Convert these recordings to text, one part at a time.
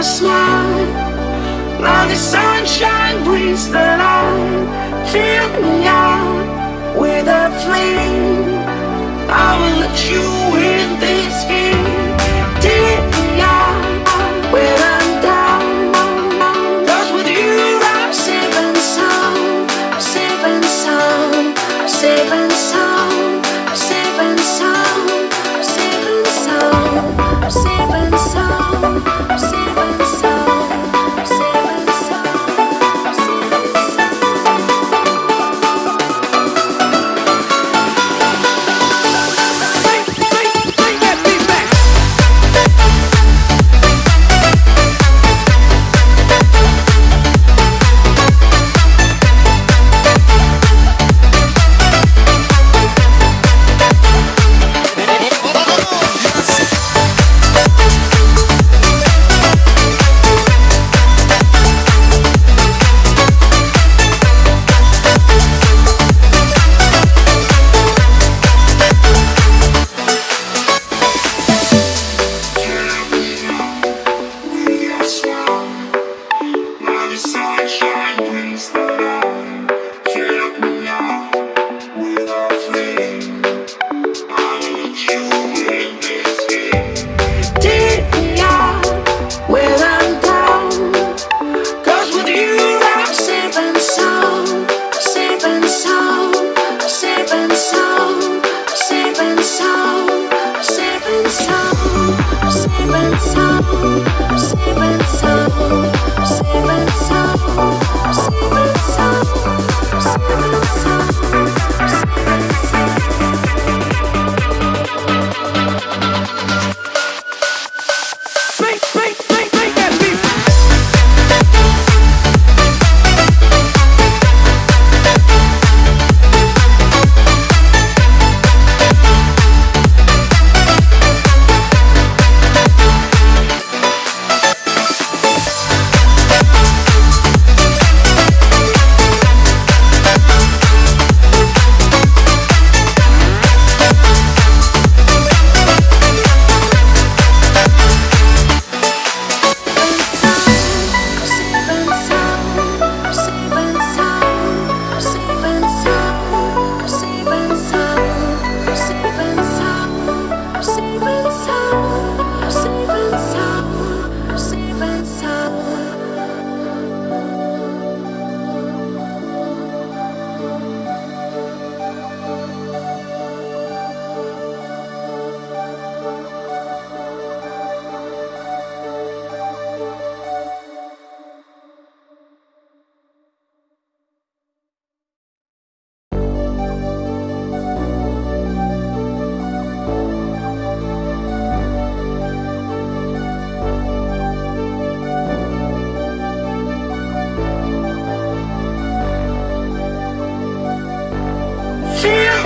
a smile. Now the sunshine brings the light. Fill me up with a flame. I will let you in.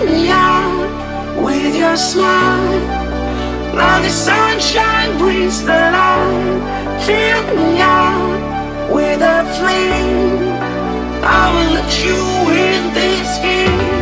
me up with your smile. Like the sunshine brings the light. Fill me up with a flame. I will let you in this game.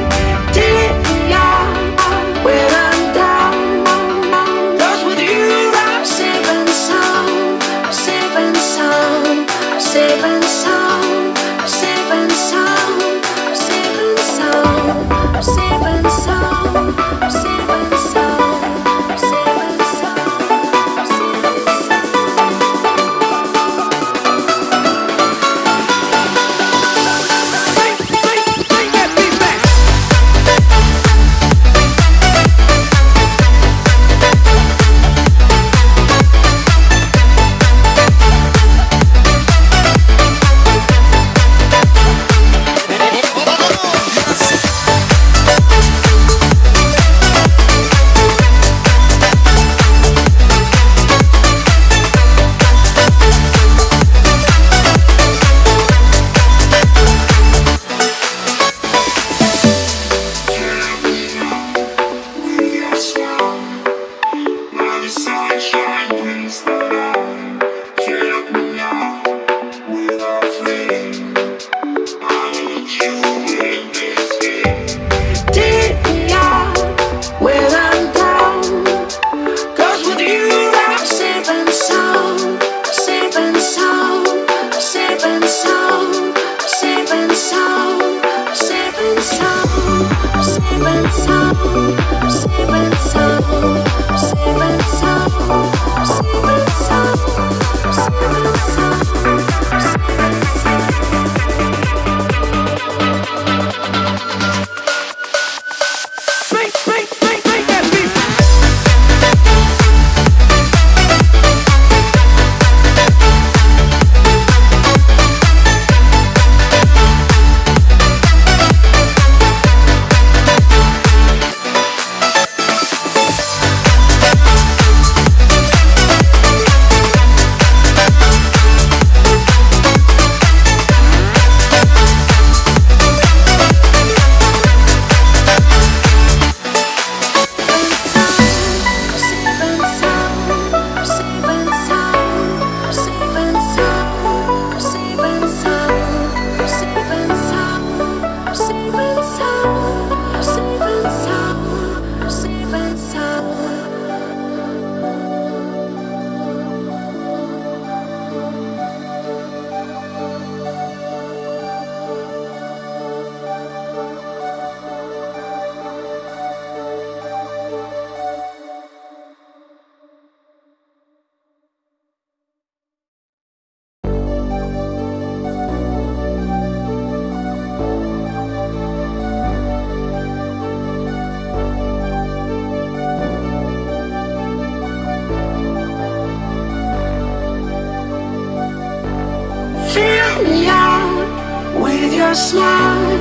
Your smile.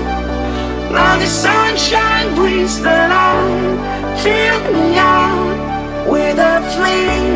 Now the sunshine brings the light. Fill me out with a flame.